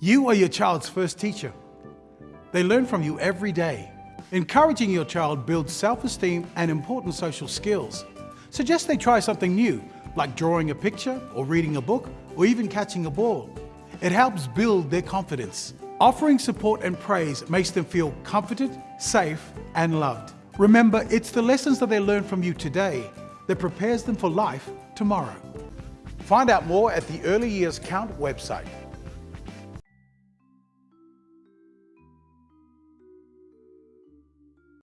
You are your child's first teacher. They learn from you every day. Encouraging your child builds self-esteem and important social skills. Suggest they try something new, like drawing a picture or reading a book or even catching a ball. It helps build their confidence. Offering support and praise makes them feel comforted, safe and loved. Remember, it's the lessons that they learn from you today that prepares them for life tomorrow. Find out more at the Early Years Count website.